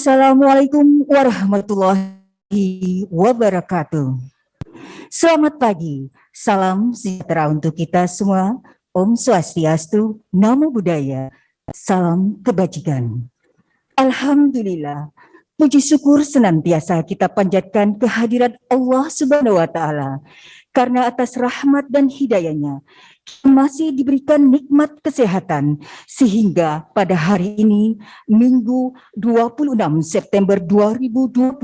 Assalamualaikum warahmatullahi wabarakatuh. Selamat pagi, salam sejahtera untuk kita semua. Om Swastiastu, Namo Buddhaya, salam kebajikan. Alhamdulillah, puji syukur senantiasa kita panjatkan kehadiran Allah Subhanahu wa taala karena atas rahmat dan hidayahnya masih diberikan nikmat kesehatan sehingga pada hari ini Minggu 26 September 2021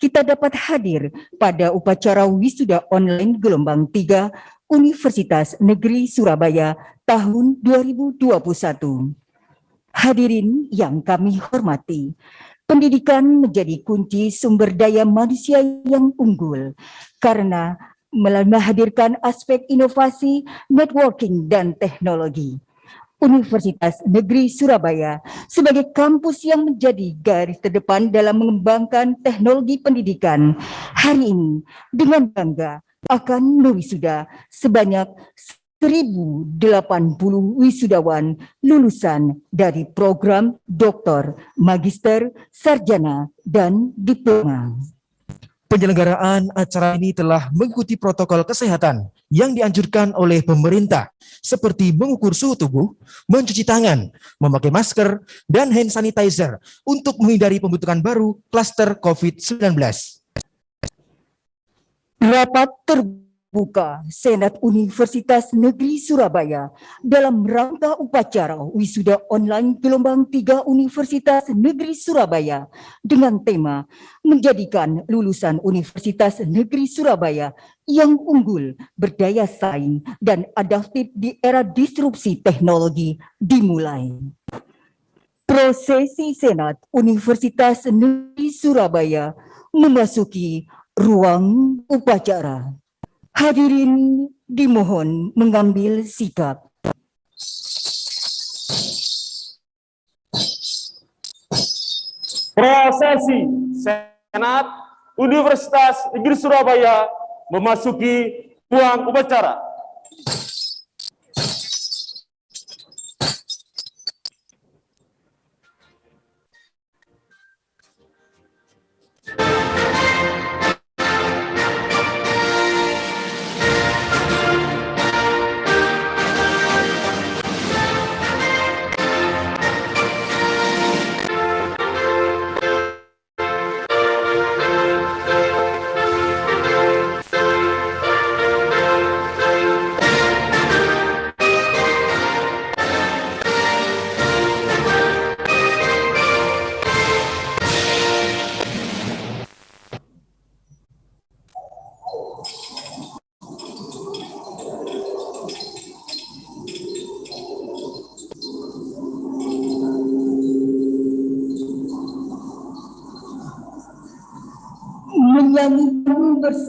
kita dapat hadir pada upacara wisuda online gelombang 3 Universitas Negeri Surabaya tahun 2021. Hadirin yang kami hormati, pendidikan menjadi kunci sumber daya manusia yang unggul karena menghadirkan aspek inovasi, networking, dan teknologi. Universitas Negeri Surabaya sebagai kampus yang menjadi garis terdepan dalam mengembangkan teknologi pendidikan hari ini dengan bangga akan mewisuda sebanyak 1080 wisudawan lulusan dari program doktor, magister, sarjana, dan diploma. Penyelenggaraan acara ini telah mengikuti protokol kesehatan yang dianjurkan oleh pemerintah, seperti mengukur suhu tubuh, mencuci tangan, memakai masker, dan hand sanitizer untuk menghindari pembentukan baru klaster COVID-19. Rapat terbuka Buka Senat Universitas Negeri Surabaya dalam rangka upacara wisuda online gelombang 3 Universitas Negeri Surabaya dengan tema menjadikan lulusan Universitas Negeri Surabaya yang unggul, berdaya saing, dan adaptif di era disrupsi teknologi dimulai. Prosesi Senat Universitas Negeri Surabaya memasuki ruang upacara. Hadirin dimohon mengambil sikap. Prosesi Senat Universitas Negeri Surabaya memasuki ruang upacara.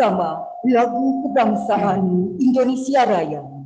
Bersama lagu kebangsaan Indonesia Raya.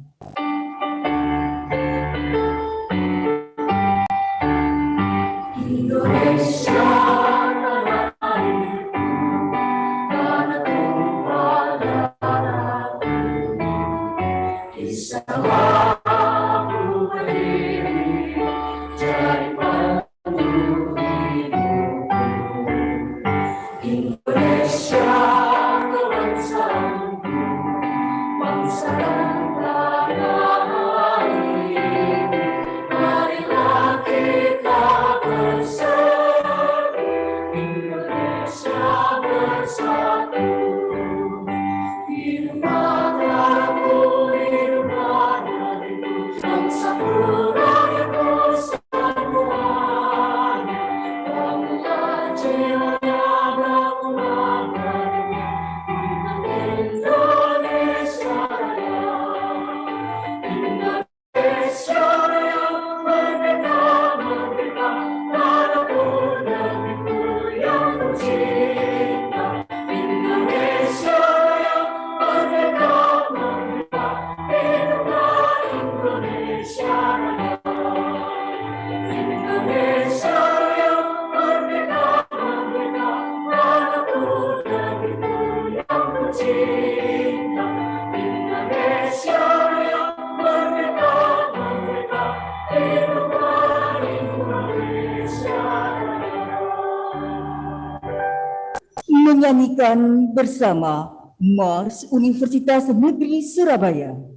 Bersama Mars Universitas Negeri Surabaya.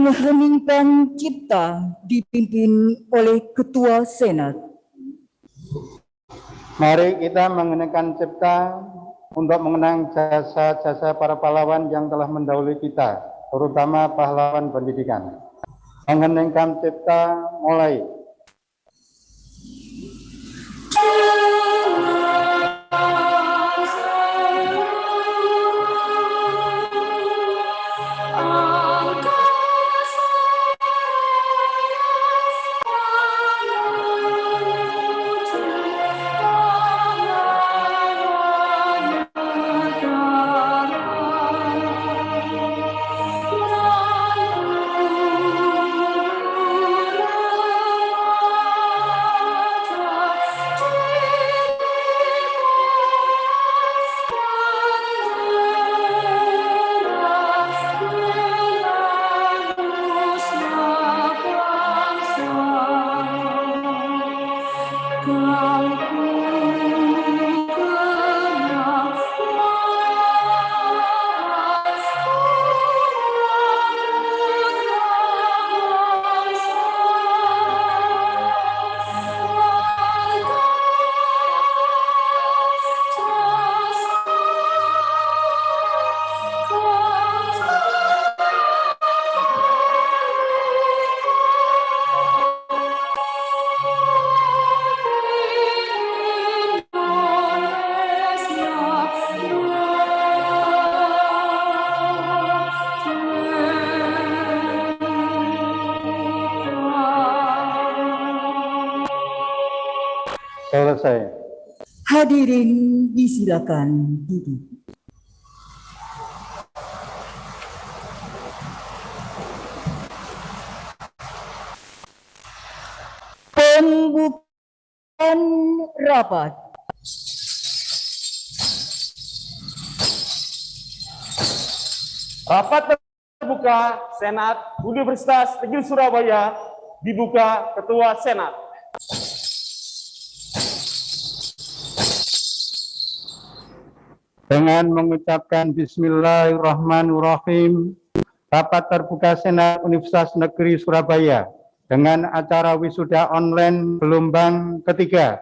Mengheningkan cipta dipimpin oleh Ketua Senat. Mari kita mengenakan cipta untuk mengenang jasa-jasa para pahlawan yang telah mendahului kita, terutama pahlawan pendidikan. Mengeningkan cipta mulai. Hadirin disilakan duduk. Pembukaan rapat. Rapat terbuka Senat Universitas Negeri Surabaya dibuka Ketua Senat. Dengan mengucapkan Bismillahirrahmanirrahim, rapat terbuka Senat Universitas Negeri Surabaya dengan acara wisuda online gelombang ketiga,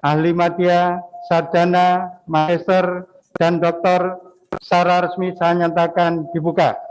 ahli media, sarjana, magister, dan doktor secara resmi saya nyatakan dibuka.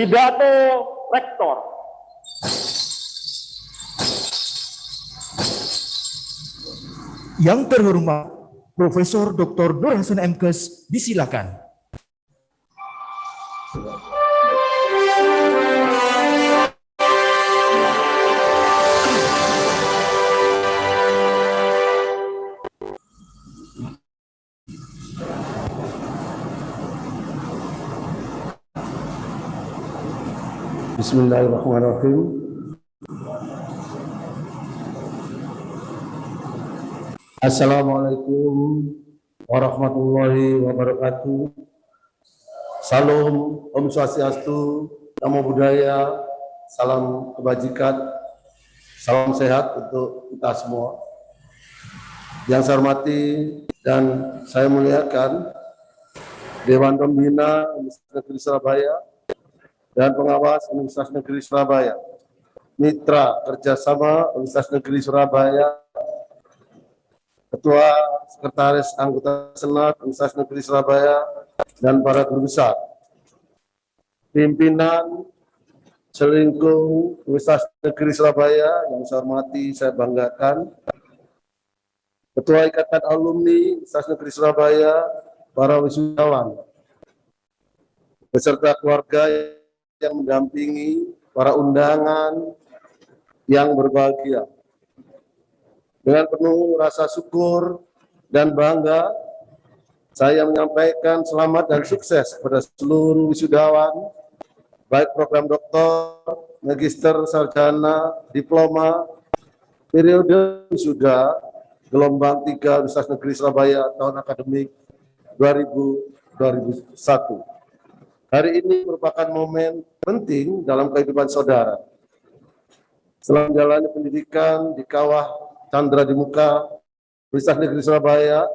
Pidato Rektor. Yang terhormat Profesor Dr. Nur Hasan MKes disilakan. Bismillahirrahmanirrahim. Assalamualaikum warahmatullahi wabarakatuh. Salam Om Swastiastu, Namo Buddhaya, salam kebajikan, salam sehat untuk kita semua. Yang saya hormati dan saya muliakan Dewan Pembina Universitas Surabaya, dan pengawas Universitas Negeri Surabaya, mitra kerjasama Universitas Negeri Surabaya, Ketua Sekretaris Anggota Senat Universitas Negeri Surabaya, dan para guru besar, pimpinan selingkuh Universitas Negeri Surabaya yang saya hormati, saya banggakan, Ketua Ikatan Alumni Universitas Negeri Surabaya, para wisudawan, beserta keluarga yang mendampingi para undangan yang berbahagia. Dengan penuh rasa syukur dan bangga, saya menyampaikan selamat dan sukses kepada seluruh wisudawan, baik program doktor, magister, sarjana, diploma, periode wisuda, gelombang 3 Universitas Negeri Surabaya tahun akademik 2000-2001. Hari ini merupakan momen penting dalam kehidupan saudara. Setelah menjalani pendidikan di kawah Chandra di muka Universitas Negeri Surabaya,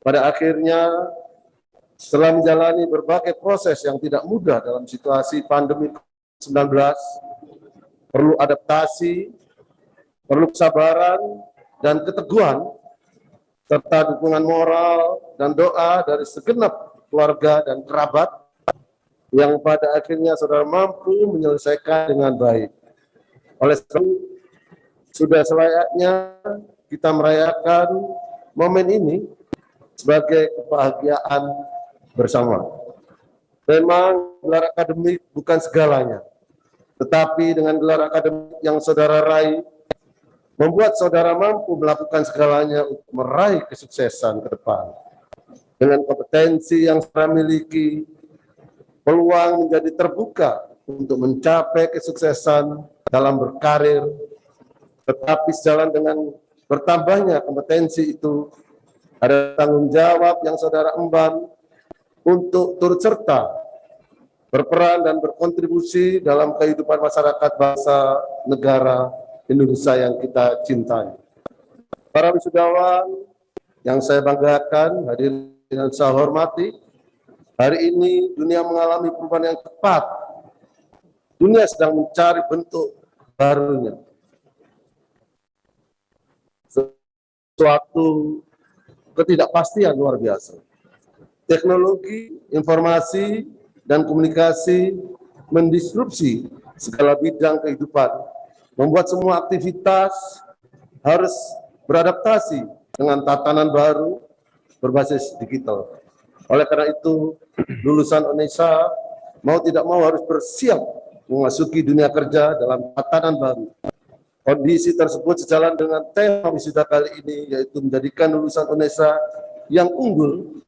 pada akhirnya setelah menjalani berbagai proses yang tidak mudah dalam situasi pandemi 19, perlu adaptasi, perlu kesabaran dan keteguhan, serta dukungan moral dan doa dari segenap keluarga dan kerabat yang pada akhirnya saudara mampu menyelesaikan dengan baik. Oleh sebab itu, sudah selayaknya kita merayakan momen ini sebagai kebahagiaan bersama. Memang gelar akademik bukan segalanya, tetapi dengan gelar akademik yang saudara raih, membuat saudara mampu melakukan segalanya untuk meraih kesuksesan ke depan. Dengan kompetensi yang saudara miliki, peluang menjadi terbuka untuk mencapai kesuksesan dalam berkarir, tetapi sejalan dengan bertambahnya kompetensi itu, ada tanggung jawab yang saudara emban untuk turut serta berperan dan berkontribusi dalam kehidupan masyarakat bangsa negara Indonesia yang kita cintai. Para wisudawan yang saya banggakan, hadirin yang saya hormati, hari ini dunia mengalami perubahan yang cepat. Dunia sedang mencari bentuk barunya. Suatu ketidakpastian luar biasa. Teknologi, informasi, dan komunikasi mendisrupsi segala bidang kehidupan, membuat semua aktivitas harus beradaptasi dengan tatanan baru berbasis digital. Oleh karena itu, lulusan UNESA mau tidak mau harus bersiap memasuki dunia kerja dalam tatanan baru. Kondisi tersebut sejalan dengan tema wisuda kali ini, yaitu menjadikan lulusan UNESA yang unggul,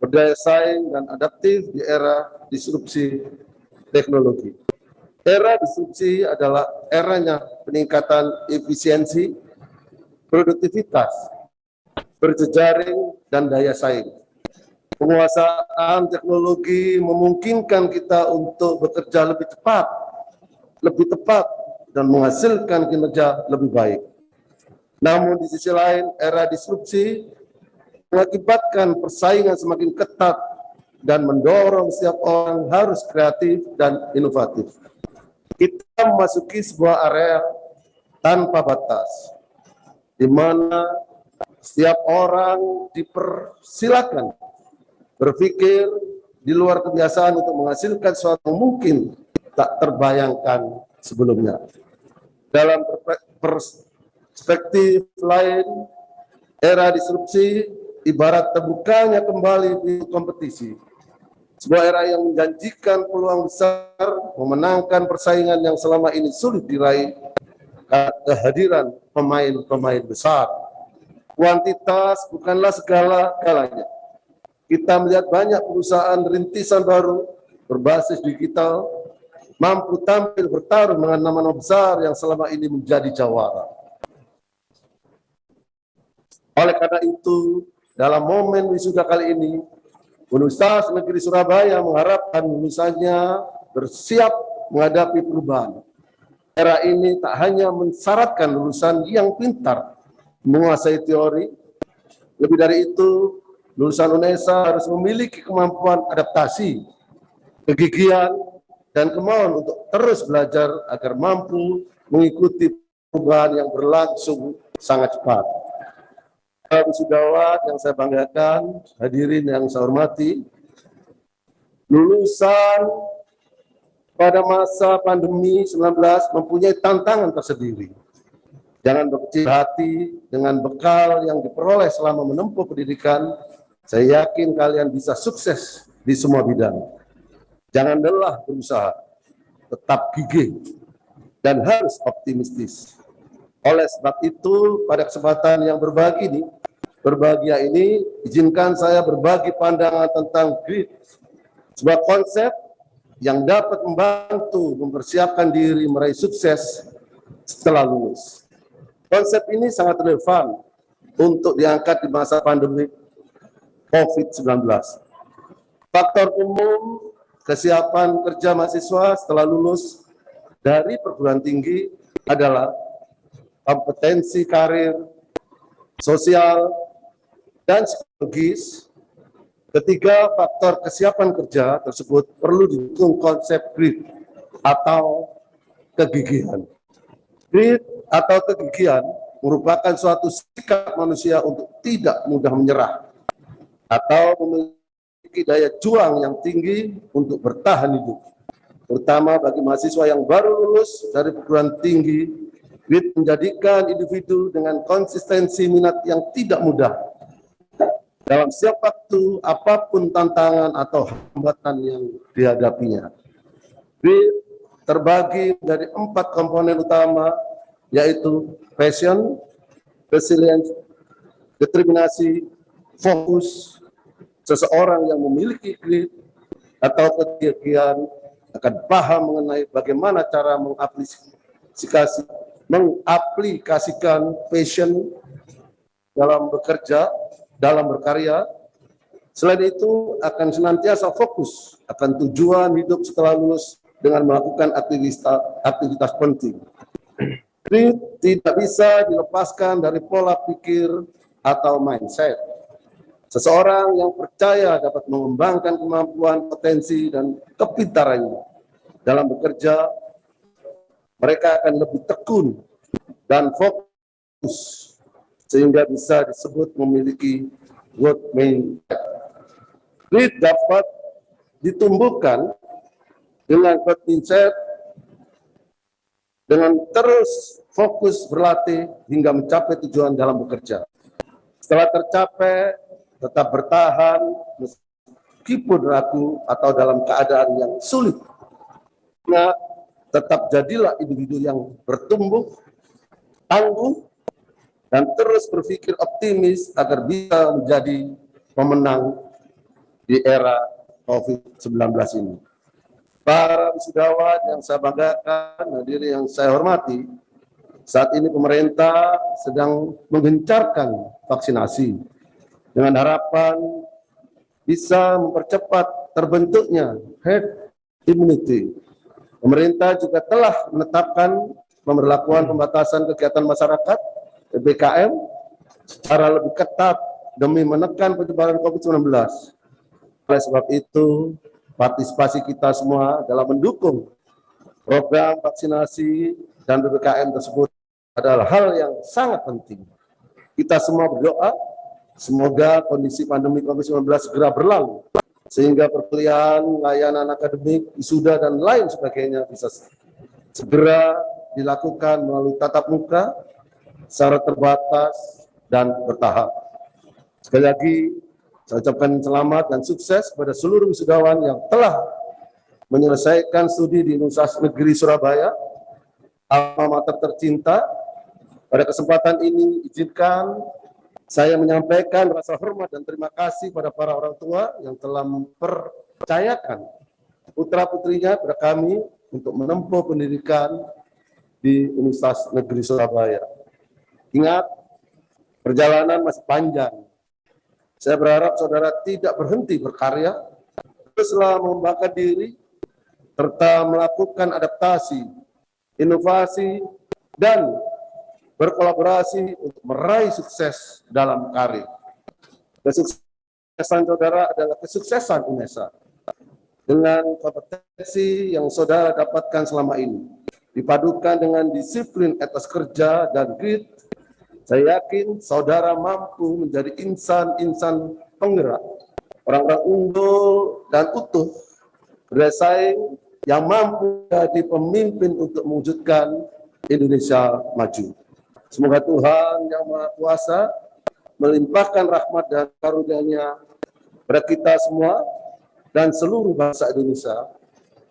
berdaya saing, dan adaptif di era disrupsi teknologi. Era disrupsi adalah eranya peningkatan efisiensi, produktivitas, berjejaring, dan daya saing. Penguasaan teknologi memungkinkan kita untuk bekerja lebih cepat, lebih tepat, dan menghasilkan kinerja lebih baik. Namun di sisi lain, era disrupsi mengakibatkan persaingan semakin ketat dan mendorong setiap orang harus kreatif dan inovatif. Kita memasuki sebuah area tanpa batas, di mana setiap orang dipersilakan berpikir, di luar kebiasaan untuk menghasilkan sesuatu mungkin tak terbayangkan sebelumnya. Dalam perspektif lain, era disrupsi ibarat terbukanya kembali di kompetisi. Sebuah era yang menjanjikan peluang besar, memenangkan persaingan yang selama ini sulit diraih kehadiran pemain-pemain besar. Kuantitas bukanlah segala-galanya. Kita melihat banyak perusahaan rintisan baru berbasis digital mampu tampil bertarung dengan nama-nama besar yang selama ini menjadi jawara. Oleh karena itu, dalam momen wisuda kali ini, Universitas Negeri Surabaya mengharapkan lulusannya bersiap menghadapi perubahan. Era ini tak hanya mensyaratkan lulusan yang pintar, menguasai teori, lebih dari itu, lulusan UNESA harus memiliki kemampuan adaptasi, kegigihan, dan kemauan untuk terus belajar agar mampu mengikuti perubahan yang berlangsung sangat cepat. Para wisudawat yang saya banggakan, hadirin yang saya hormati, lulusan pada masa pandemi 19 mempunyai tantangan tersendiri. Jangan berkecil hati dengan bekal yang diperoleh selama menempuh pendidikan, saya yakin kalian bisa sukses di semua bidang. Jangan lelah berusaha, tetap gigih, dan harus optimistis. Oleh sebab itu, pada kesempatan yang berbagi ini, berbahagia ini, izinkan saya berbagi pandangan tentang grit, sebuah konsep yang dapat membantu mempersiapkan diri meraih sukses setelah lulus. Konsep ini sangat relevan untuk diangkat di masa pandemi COVID-19. Faktor umum kesiapan kerja mahasiswa setelah lulus dari perguruan tinggi adalah kompetensi karir, sosial, dan psikologis. Ketiga, faktor kesiapan kerja tersebut perlu didukung konsep grit atau kegigihan. Grit atau kegigihan merupakan suatu sikap manusia untuk tidak mudah menyerah atau memiliki daya juang yang tinggi untuk bertahan hidup. Terutama bagi mahasiswa yang baru lulus dari perguruan tinggi, grit menjadikan individu dengan konsistensi minat yang tidak mudah. Dalam setiap waktu, apa pun tantangan atau hambatan yang dihadapinya. Grit terbagi dari empat komponen utama, yaitu passion, resilience, determinasi, fokus, seseorang yang memiliki grit atau kegigihan akan paham mengenai bagaimana cara mengaplikasi, mengaplikasikan passion dalam bekerja, dalam berkarya. Selain itu akan senantiasa fokus akan tujuan hidup setelah lulus dengan melakukan aktivitas, aktivitas penting. Grit tidak bisa dilepaskan dari pola pikir atau mindset. Seseorang yang percaya dapat mengembangkan kemampuan, potensi, dan kepintarannya dalam bekerja, mereka akan lebih tekun dan fokus sehingga bisa disebut memiliki work mindset. Grit dapat ditumbuhkan dengan mindset dengan terus fokus berlatih hingga mencapai tujuan dalam bekerja. Setelah tercapai, tetap bertahan meskipun ragu atau dalam keadaan yang sulit. Ingat, tetap jadilah individu yang bertumbuh, tangguh, dan terus berpikir optimis agar bisa menjadi pemenang di era COVID-19 ini. Para wisudawan yang saya banggakan, hadirin yang saya hormati, saat ini pemerintah sedang menggencarkan vaksinasi dengan harapan bisa mempercepat terbentuknya herd immunity. Pemerintah juga telah menetapkan pemberlakuan pembatasan kegiatan masyarakat PPKM secara lebih ketat demi menekan penyebaran COVID-19. Oleh sebab itu, partisipasi kita semua dalam mendukung program vaksinasi dan PPKM tersebut adalah hal yang sangat penting. Kita semua berdoa, semoga kondisi pandemi COVID-19 segera berlalu, sehingga perkuliahan, layanan akademik, wisuda, dan lain sebagainya bisa segera dilakukan melalui tatap muka secara terbatas dan bertahap. Sekali lagi, saya ucapkan selamat dan sukses kepada seluruh wisudawan yang telah menyelesaikan studi di Universitas Negeri Surabaya, alma mater tercinta. Pada kesempatan ini, izinkan saya menyampaikan rasa hormat dan terima kasih pada para orang tua yang telah mempercayakan putra-putrinya pada kami untuk menempuh pendidikan di Universitas Negeri Surabaya. Ingat, perjalanan masih panjang. Saya berharap saudara tidak berhenti berkarya, teruslah membakar diri, serta melakukan adaptasi, inovasi, dan berkolaborasi untuk meraih sukses dalam karir. Kesuksesan saudara adalah kesuksesan UNESA dengan kompetensi yang saudara dapatkan selama ini. Dipadukan dengan disiplin etos kerja dan grit, saya yakin saudara mampu menjadi insan-insan penggerak, orang-orang unggul dan utuh, bersaing yang mampu jadi pemimpin untuk mewujudkan Indonesia maju. Semoga Tuhan yang Maha Kuasa melimpahkan rahmat dan karunia-Nya pada kita semua dan seluruh bangsa Indonesia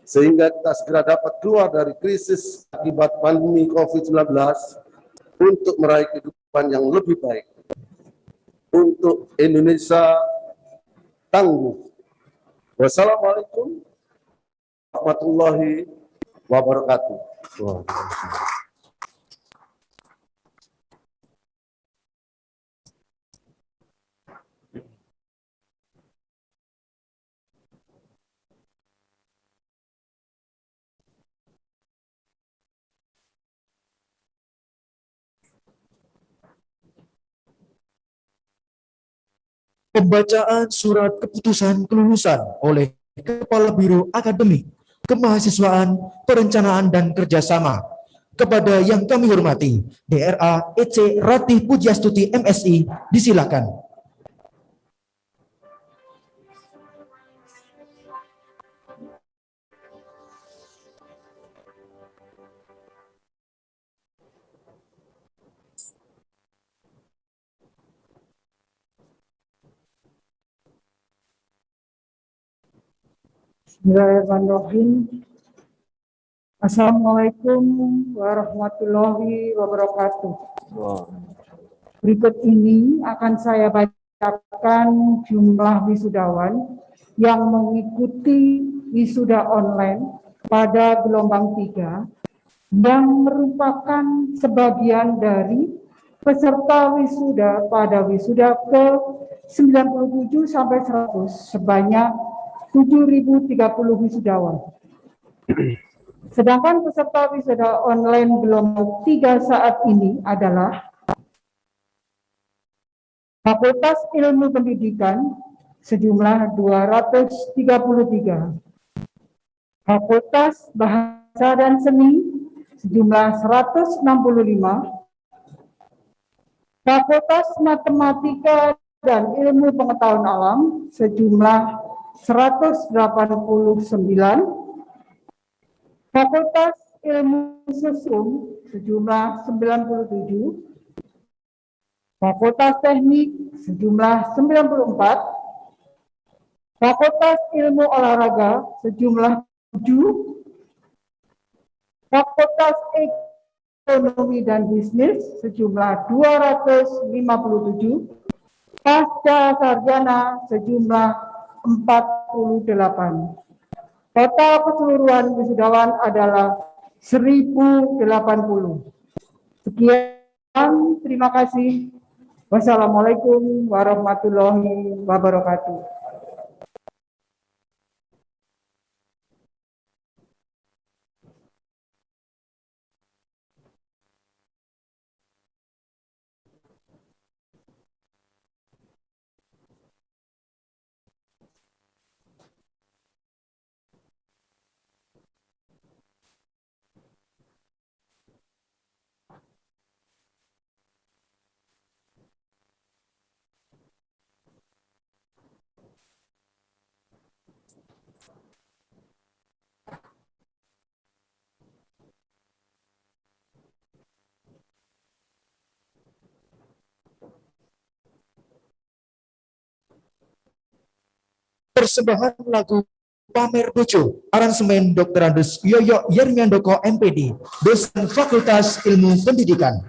sehingga kita segera dapat keluar dari krisis akibat pandemi COVID-19 untuk meraih kehidupan yang lebih baik untuk Indonesia tangguh. Wassalamualaikum warahmatullahi wabarakatuh. Pembacaan surat keputusan kelulusan oleh Kepala Biro Akademik, Kemahasiswaan, Perencanaan, dan Kerjasama kepada yang kami hormati DRA EC Ratih Pujiastuti MSI disilakan. Bismillahirrahmanirrahim. Assalamualaikum warahmatullahi wabarakatuh. Berikut ini akan saya bacakan jumlah wisudawan yang mengikuti wisuda online pada gelombang 3 yang merupakan sebagian dari peserta wisuda pada wisuda ke 97 sampai 100 sebanyak 7.030 wisudawan. Sedangkan peserta wisuda online gelombang 3 saat ini adalah Fakultas Ilmu Pendidikan sejumlah 233, Fakultas Bahasa dan Seni sejumlah 165, Fakultas Matematika dan Ilmu Pengetahuan Alam sejumlah 189, Fakultas Ilmu Sosial sejumlah 97, Fakultas Teknik sejumlah 94, Fakultas Ilmu Olahraga sejumlah 7, Fakultas Ekonomi dan Bisnis sejumlah 257, Pasca Sarjana sejumlah 48. Total keseluruhan wisudawan adalah 1080. Sekian, terima kasih. Wassalamualaikum warahmatullahi wabarakatuh. Persembahan lagu Pamer Bojo, aransemen Dr. Andes Yoyo Yermiandoko MPD, dosen Fakultas Ilmu Pendidikan.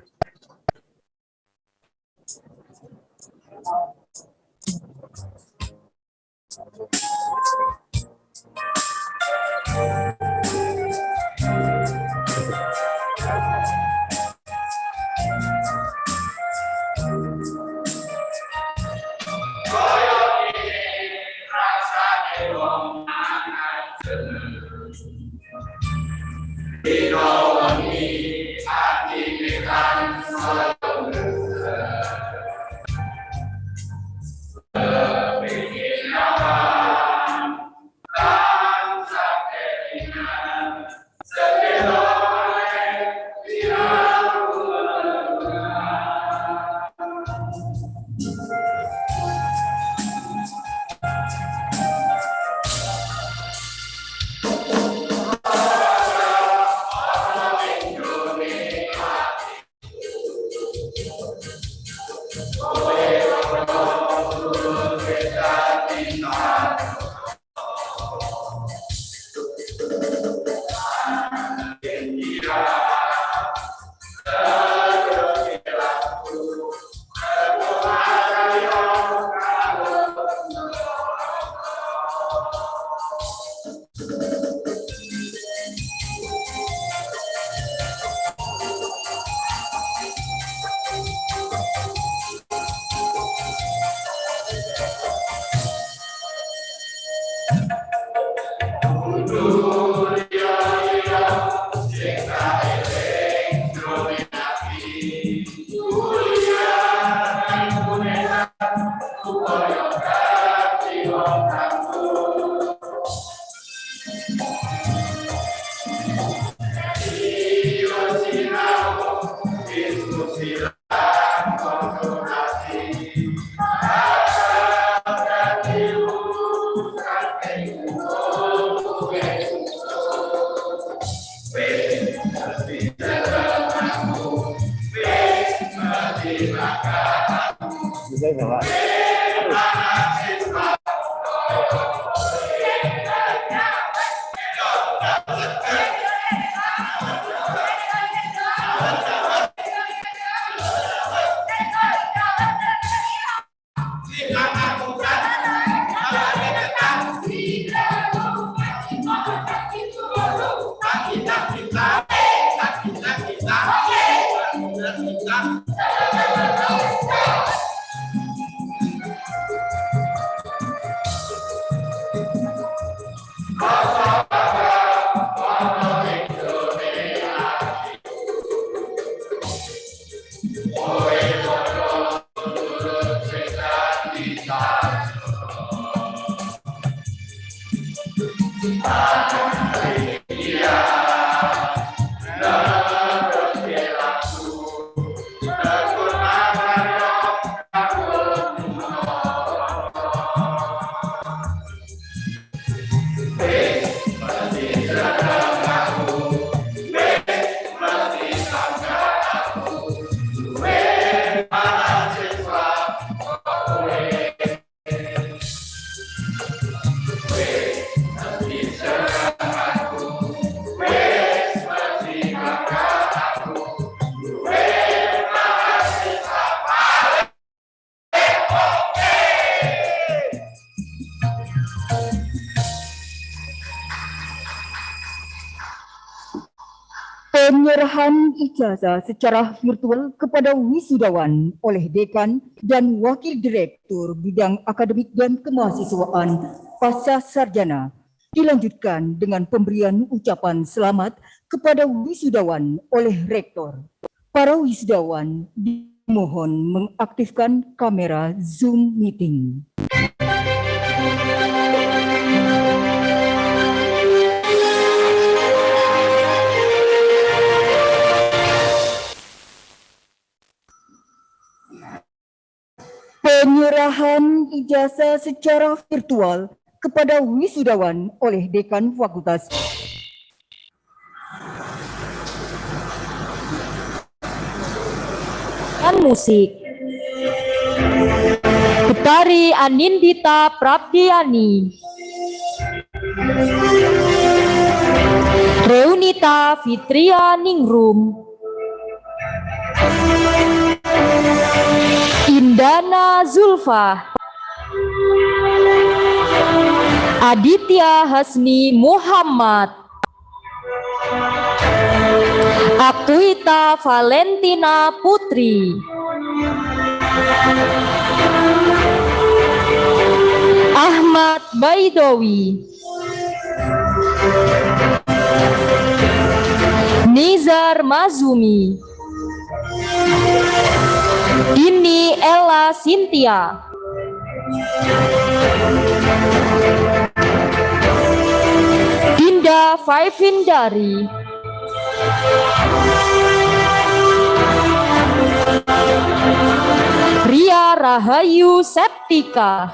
Penyerahan ijazah secara virtual kepada wisudawan oleh dekan dan wakil direktur bidang akademik dan kemahasiswaan pasca sarjana dilanjutkan dengan pemberian ucapan selamat kepada wisudawan oleh rektor. Para wisudawan dimohon mengaktifkan kamera Zoom meeting. Penyerahan ijazah secara virtual kepada wisudawan oleh Dekan Fakultas dan musik. Kita Kari Anindita Prabdiani. Reunita Fitria Ningrum. Indana Zulfa. Aditya Hasni Muhammad. Akuita Valentina Putri. Ahmad Baidowi. Nizar Mazumi. Dini Ella Sintia. Dinda Faivindari. Ria Rahayu Septika.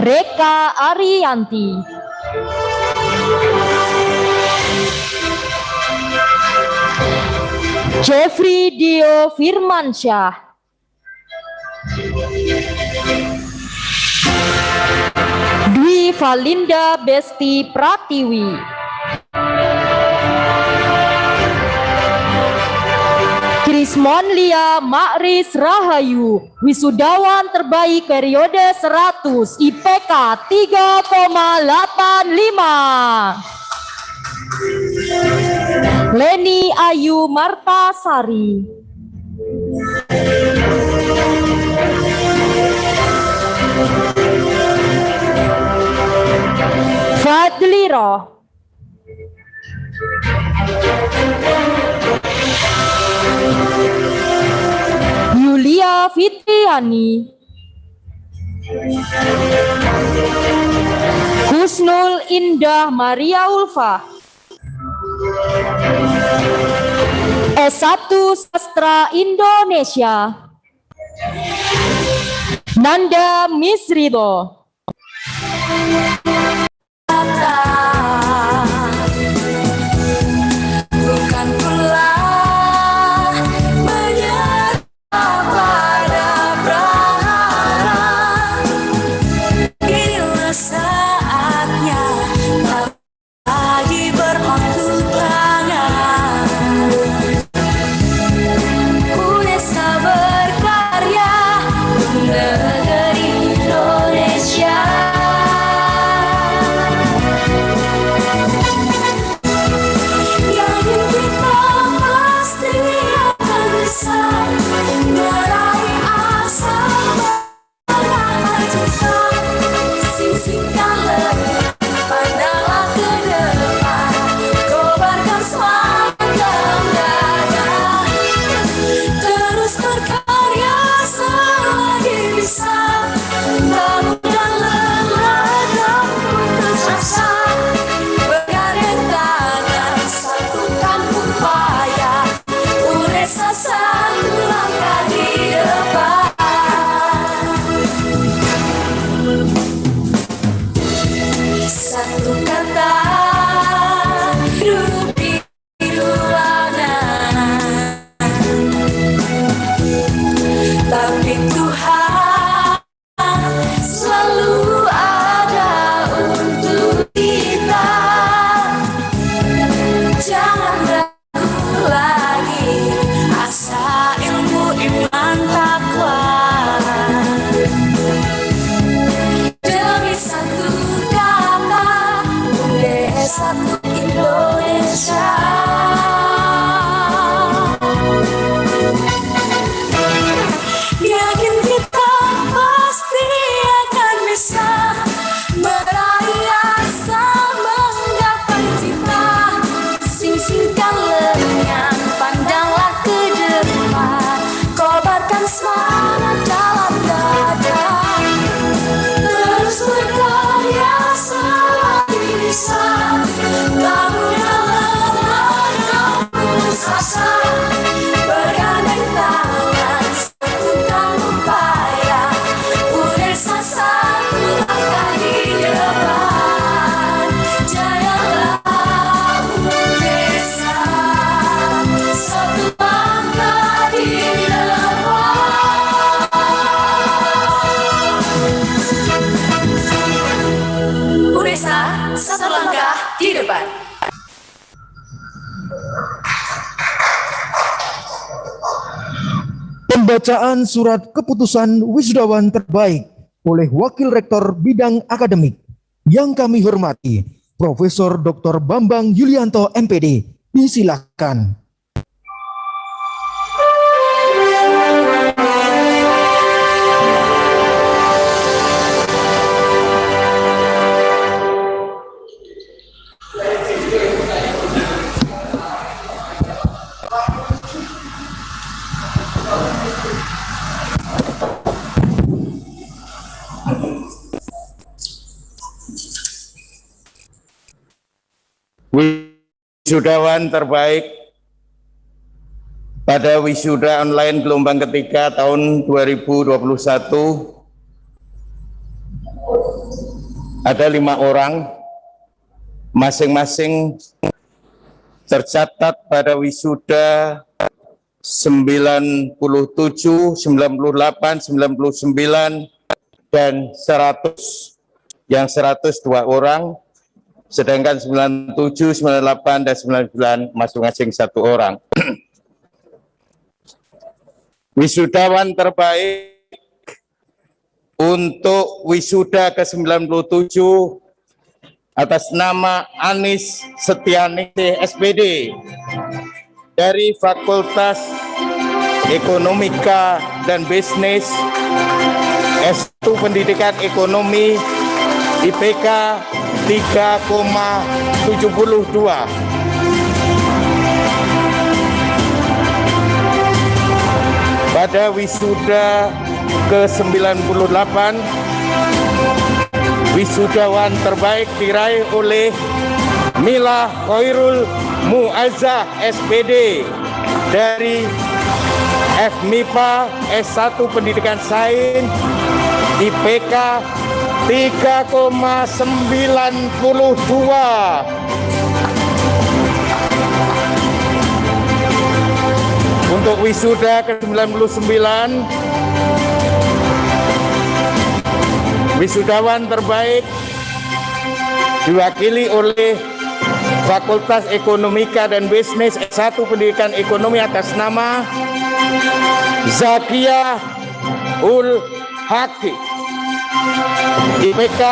Reka Ariyanti. Jeffrey Dio Firmansyah. Dwi Valinda Besti Pratiwi. Krismon Lia Makris Rahayu, wisudawan terbaik periode 100, IPK 3,85. Leni Ayu Martasari. Fadli Roh. Yulia Fitriani. Husnul Indah Maria Ulfa. S1 Sastra Indonesia. Nanda Misrido. Pembacaan surat keputusan wisudawan terbaik oleh Wakil Rektor Bidang Akademik yang kami hormati, Profesor Dr. Bambang Yulianto MPD. Disilakan. Wisudawan terbaik pada wisuda online gelombang ketiga tahun 2021 ada lima orang. Masing-masing tercatat pada wisuda 97, 98, 99, dan 100 yang 102 orang sedangkan 97, 98, dan 99 masing-masing satu orang. Wisudawan terbaik untuk wisuda ke-97 atas nama Anis Setiani SPD dari Fakultas Ekonomika dan Bisnis S1 Pendidikan Ekonomi IPK 3,72 pada wisuda ke-98 wisudawan terbaik diraih oleh Mila Khairul Muazzah SPD dari FMIPA S1 Pendidikan Sains IPK 3,92 Untuk wisuda ke-99 Wisudawan terbaik diwakili oleh Fakultas Ekonomika dan Bisnis S1 Pendidikan Ekonomi atas nama Zakia Ul Haki IPK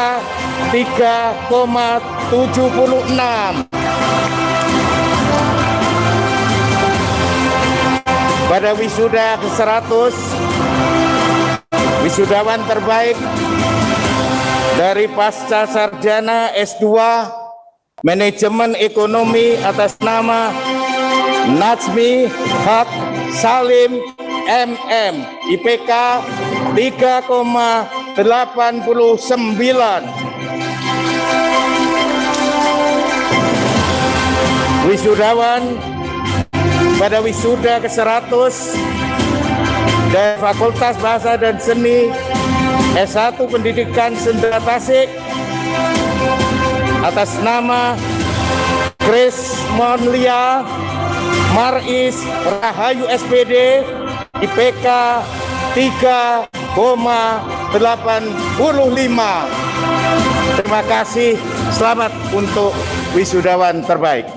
3,76 pada wisuda ke-100 wisudawan terbaik dari pasca sarjana S2 Manajemen Ekonomi atas nama Najmi Hak Salim MM IPK 3,89 Wisudawan pada wisuda ke-100 dari Fakultas Bahasa dan Seni S1 Pendidikan Sendera Tasik atas nama Chris Monlia Maris Rahayu SPD IPK 3,85 Terima kasih, selamat untuk wisudawan terbaik.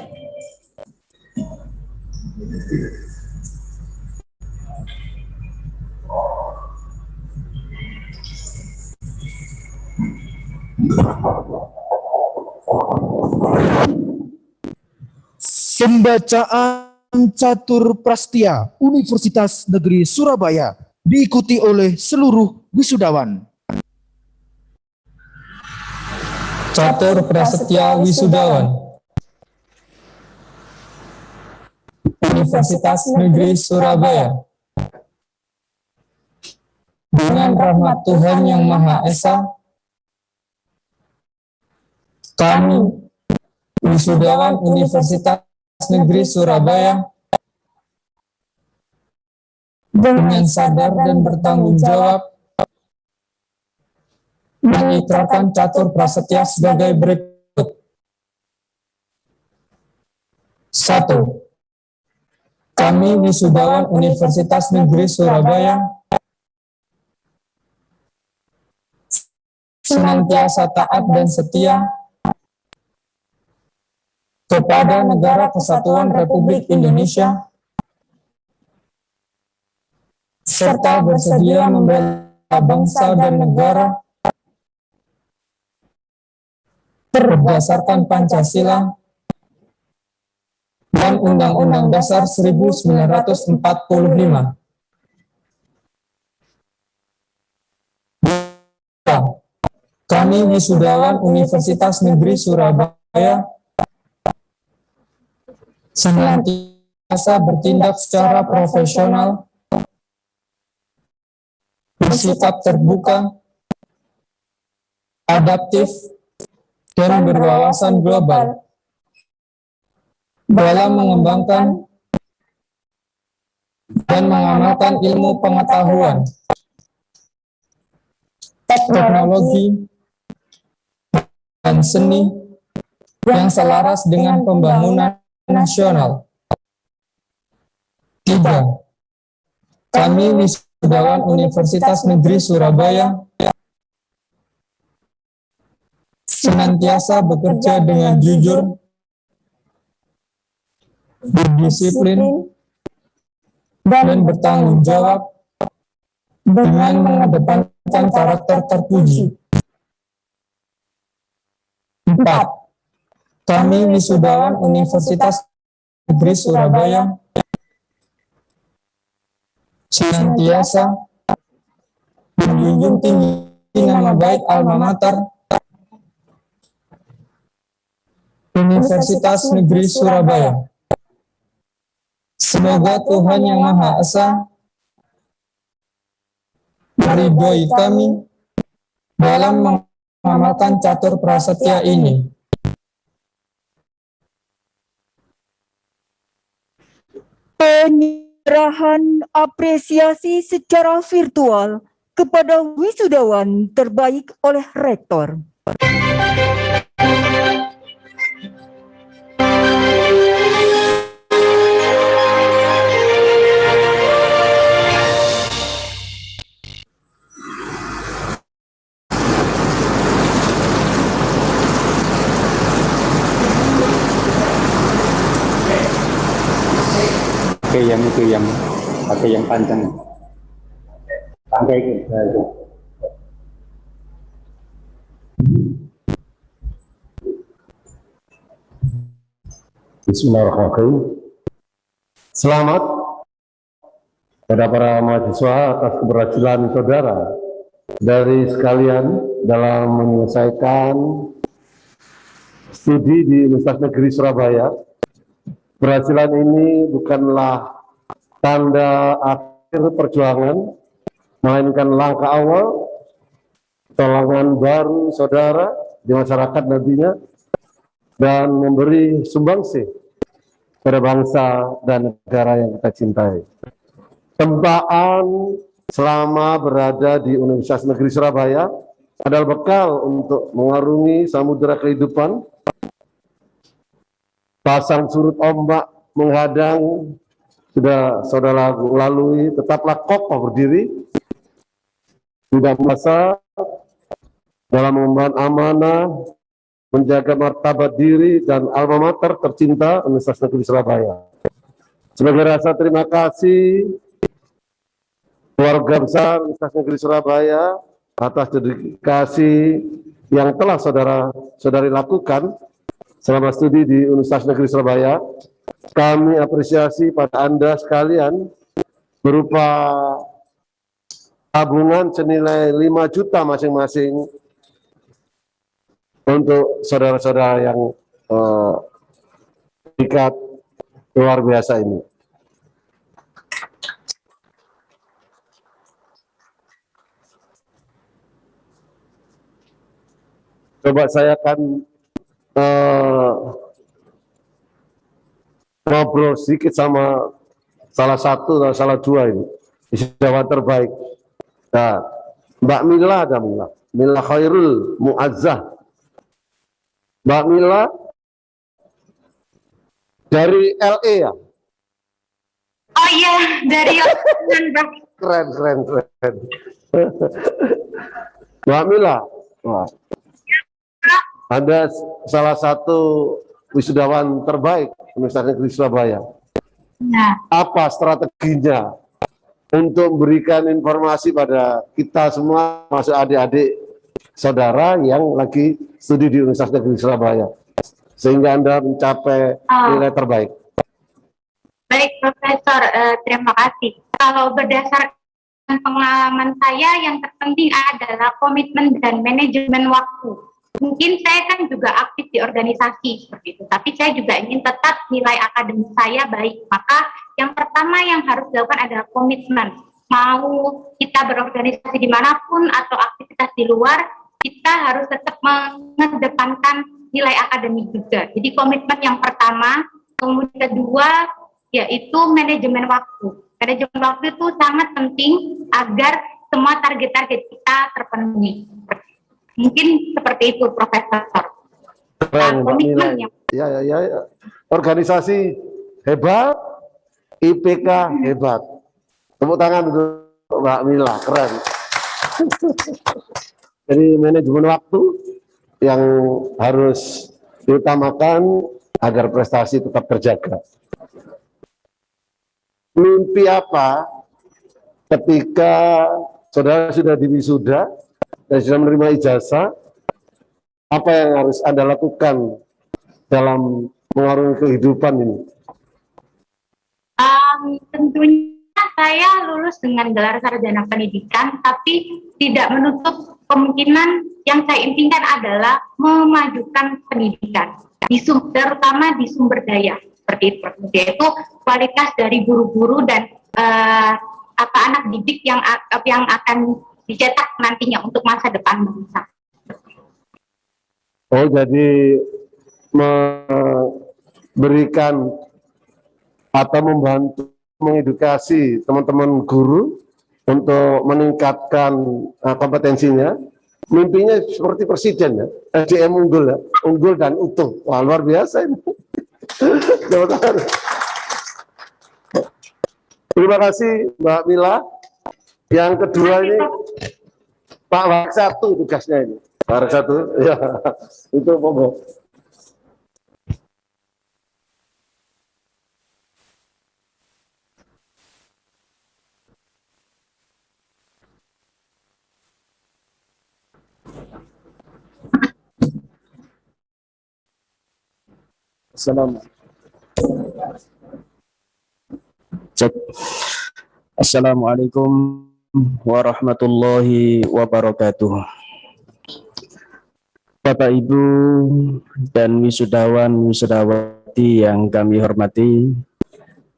Pembacaan catur prastia Universitas Negeri Surabaya diikuti oleh seluruh wisudawan. Catur Prasetya Wisudawan Universitas Negeri Surabaya Dengan rahmat Tuhan Yang Maha Esa Kami Wisudawan Universitas Negeri Surabaya dengan sadar dan bertanggung jawab mengikrarkan catur prasetya sebagai berikut. Satu, kami wisudawan Universitas Negeri Surabaya senantiasa taat dan setia kepada Negara Kesatuan Republik Indonesia serta bersedia membela bangsa dan negara berdasarkan Pancasila dan Undang-Undang Dasar 1945. Kami wisudawan Universitas Negeri Surabaya senantiasa bertindak secara profesional, bersikap terbuka, adaptif, dan berwawasan global dalam mengembangkan dan mengamalkan ilmu pengetahuan, teknologi, dan seni yang selaras dengan pembangunan nasional. Tiga, kami wisudawan Universitas Negeri Surabaya senantiasa bekerja dengan jujur, berdisiplin, dan bertanggung jawab dengan mengedepankan karakter terpuji. Empat, kami wisudawan Universitas Negeri Surabaya senantiasa menjunjung tinggi nama baik alma mater Universitas Negeri Surabaya. Semoga Tuhan Yang Maha Esa meridhoi kami dalam mengamalkan catur prasetya ini. Penyerahan apresiasi secara virtual kepada wisudawan terbaik oleh Rektor. Yang itu yang pakai yang panjang. Pakai itu. Nah. Bismillahirrahmanirrahim. Selamat kepada para mahasiswa atas keberhasilan saudara dari sekalian dalam menyelesaikan studi di Universitas Negeri Surabaya. Keberhasilan ini bukanlah tanda akhir perjuangan, melainkan langkah awal pertolongan baru saudara di masyarakat nantinya dan memberi sumbangsi pada bangsa dan negara yang kita cintai. Tempaan selama berada di Universitas Negeri Surabaya adalah bekal untuk mengarungi samudera kehidupan, pasang surut ombak menghadang, sudah saudara lalui, tetaplah kokoh berdiri, tidak masa dalam mengemban amanah, menjaga martabat diri dan alma mater tercinta Universitas Negeri Surabaya. Sebagai rasa terima kasih keluarga besar Universitas Negeri Surabaya atas dedikasi yang telah saudara-saudari lakukan selama studi di Universitas Negeri Surabaya. Kami apresiasi pada Anda sekalian berupa tabungan senilai 5 juta masing-masing untuk saudara-saudara yang uh, ikat luar biasa ini. Coba saya akan uh, ngobrol sedikit sama salah satu atau salah dua ini, wisudawan terbaik. Nah, Mbak Mila ada Mila, Mila Khairul Muazzah. Mbak Mila dari LA ya? Oh iya, dari keren, keren, keren. Mbak Mila, wah. Anda salah satu wisudawan terbaik Universitas Negeri Surabaya. Nah, Apa strateginya untuk memberikan informasi pada kita semua, masuk adik-adik saudara yang lagi studi di Universitas Negeri Surabaya, sehingga Anda mencapai Ah. nilai terbaik. baik Profesor, eh, terima kasih. Kalau berdasarkan pengalaman saya, yang terpenting adalah komitmen dan manajemen waktu. Mungkin saya kan juga aktif di organisasi seperti itu, tapi saya juga ingin tetap nilai akademik saya baik. Maka yang pertama yang harus dilakukan adalah komitmen. Mau kita berorganisasi di mana pun atau aktivitas di luar, kita harus tetap mengedepankan nilai akademik juga. Jadi komitmen yang pertama, kemudian kedua yaitu manajemen waktu. Manajemen waktu itu sangat penting agar semua target-target kita terpenuhi. Mungkin seperti itu, Profesor. Keren, Mila. yang Ya, ya, ya, ya. Organisasi hebat, IPK hebat. Tepuk tangan untuk Mbak Mila, keren. Jadi manajemen waktu yang harus diutamakan agar prestasi tetap terjaga. Mimpi apa ketika saudara sudah diwisuda dan sudah menerima ijazah, apa yang harus Anda lakukan dalam mengarungi kehidupan ini? Um, tentunya saya lulus dengan gelar sarjana pendidikan, tapi tidak menutup kemungkinan yang saya impikan adalah memajukan pendidikan, di sum- terutama di sumber daya seperti itu, yaitu kualitas dari guru-guru dan eh, apa anak didik yang yang akan dicetak nantinya untuk masa depan bangsa. Oh, jadi memberikan atau membantu mengedukasi teman-teman guru untuk meningkatkan uh, kompetensinya. Mimpinya seperti presiden ya, SDM unggul ya, unggul dan utuh. Wah, luar biasa ini. Terima kasih Mbak Mila. Yang kedua ini Pak Wak satu tugasnya ini. Pak satu, ya itu monggo. Assalamualaikum. Assalamualaikum warahmatullahi wabarakatuh. Bapak Ibu dan wisudawan wisudawati yang kami hormati,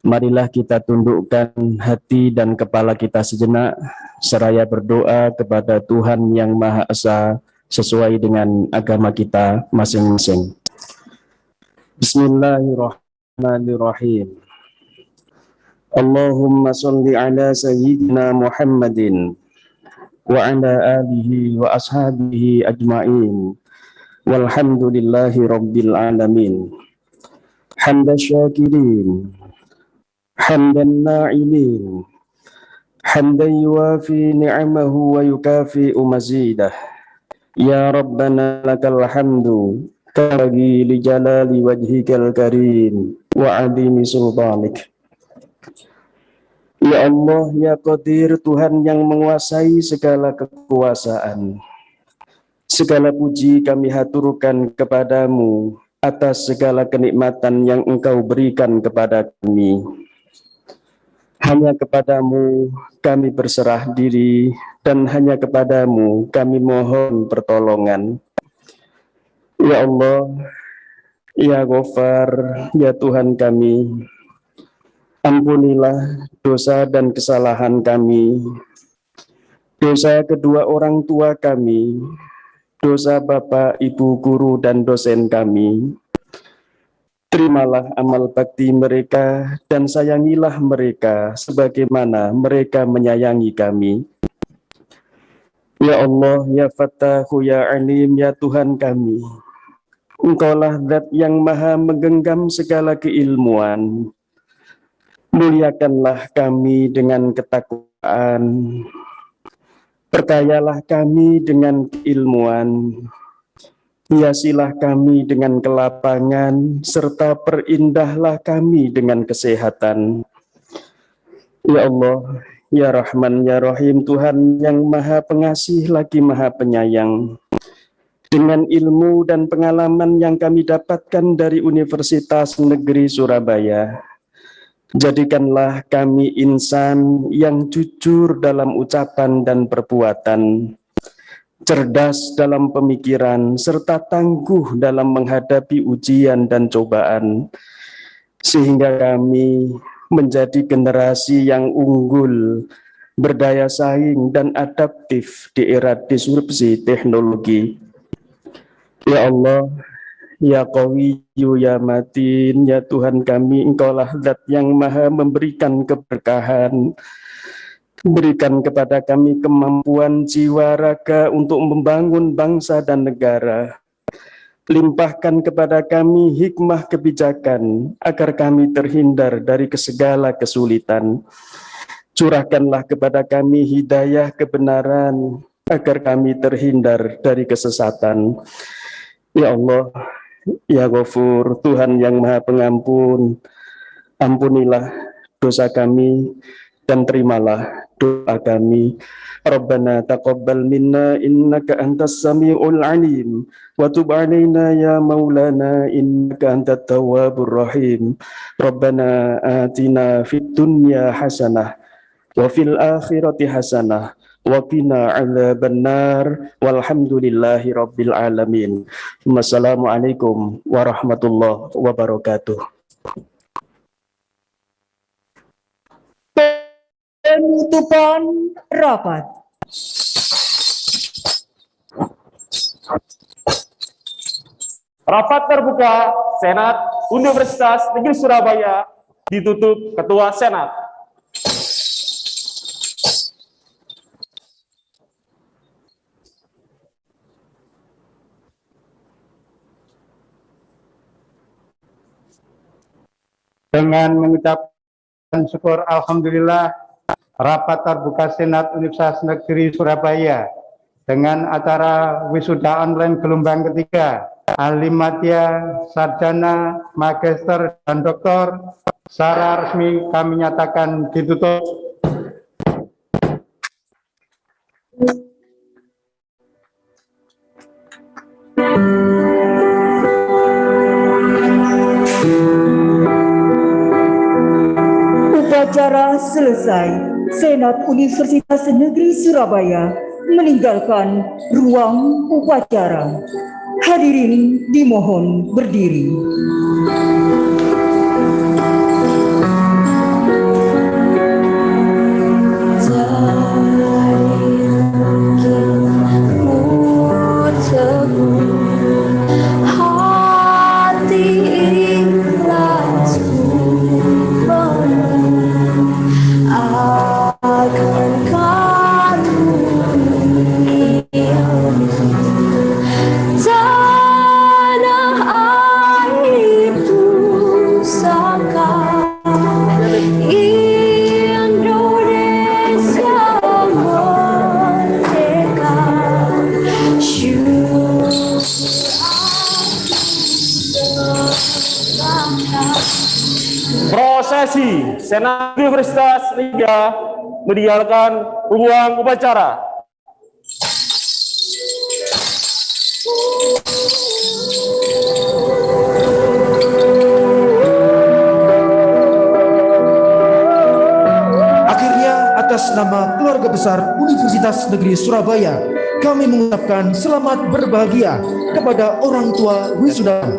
marilah kita tundukkan hati dan kepala kita sejenak seraya berdoa kepada Tuhan yang Maha Esa sesuai dengan agama kita masing-masing. Bismillahirrahmanirrahim. Allahumma salli ala sayyidina Muhammadin wa ala alihi wa ashabihi ajma'in. Walhamdulillahi rabbil alamin. Hamda syakirin hamdan na'imin hamdan yuwafi ni'amahu wa yukafi'u mazidah ya rabbana lakal hamdu kabagi li jalali wajhikal Ya Allah, ya Qadir, Tuhan yang menguasai segala kekuasaan. Segala puji kami haturkan kepadamu atas segala kenikmatan yang engkau berikan kepada kami. Hanya kepadamu kami berserah diri dan hanya kepadamu kami mohon pertolongan. Ya Allah, ya Ghaffar, ya Tuhan kami, Ampunilah dosa dan kesalahan kami, dosa kedua orang tua kami, dosa Bapak, Ibu, Guru, dan dosen kami. Terimalah amal bakti mereka dan sayangilah mereka sebagaimana mereka menyayangi kami. Ya Allah, ya Fattahu, ya Alim, ya Tuhan kami. Engkaulah zat yang maha menggenggam segala keilmuan, Muliakanlah kami dengan ketakwaan, perkayalah kami dengan keilmuan, Hiasilah kami dengan kelapangan, serta perindahlah kami dengan kesehatan. Ya Allah, Ya Rahman, Ya Rahim, Tuhan yang Maha Pengasih lagi Maha Penyayang. Dengan ilmu dan pengalaman yang kami dapatkan dari Universitas Negeri Surabaya, jadikanlah kami insan yang jujur dalam ucapan dan perbuatan, cerdas dalam pemikiran, serta tangguh dalam menghadapi ujian dan cobaan, sehingga kami menjadi generasi yang unggul, berdaya saing, dan adaptif di era disrupsi teknologi. Ya Allah, Ya Qawiyu, Ya Matin, Ya Tuhan kami, Engkaulah zat yang maha memberikan keberkahan, Berikan kepada kami kemampuan jiwa raga untuk membangun bangsa dan negara. Limpahkan kepada kami hikmah kebijakan agar kami terhindar dari segala kesulitan. Curahkanlah kepada kami hidayah kebenaran agar kami terhindar dari kesesatan. Ya Allah, Ya Ghafur, Tuhan yang Maha Pengampun, ampunilah dosa kami dan terimalah doa kami. Rabbana taqabbal minna innaka antas samiul alim wa tub alaina ya maulana innaka antat tawwabur rahim. Rabbana atina fid dunya hasanah wa fil akhirati hasanah wa qina adzabannar walhamdulillahi rabbil alamin. Wassalamualaikum warahmatullahi wabarakatuh. Penutupan rapat. Rapat terbuka Senat Universitas Negeri Surabaya ditutup Ketua Senat. Dengan mengucapkan syukur Alhamdulillah rapat terbuka Senat Universitas Negeri Surabaya dengan acara wisuda online gelombang ketiga ahli madya, sarjana, magister, dan doktor secara resmi kami nyatakan ditutup. Upacara selesai. Senat Universitas Negeri Surabaya meninggalkan ruang upacara. Hadirin dimohon berdiri. Senat Universitas Liga meninggalkan ruang upacara. Akhirnya atas nama keluarga besar Universitas Negeri Surabaya, kami mengucapkan selamat berbahagia kepada orang tua wisudawan,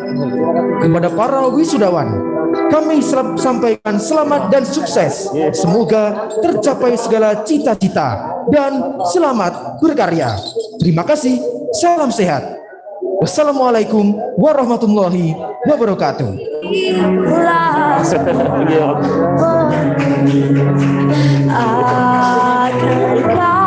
kepada para wisudawan. Kami sampaikan selamat dan sukses. Semoga tercapai segala cita-cita dan selamat berkarya. Terima kasih. Salam sehat. Wassalamualaikum warahmatullahi wabarakatuh. akan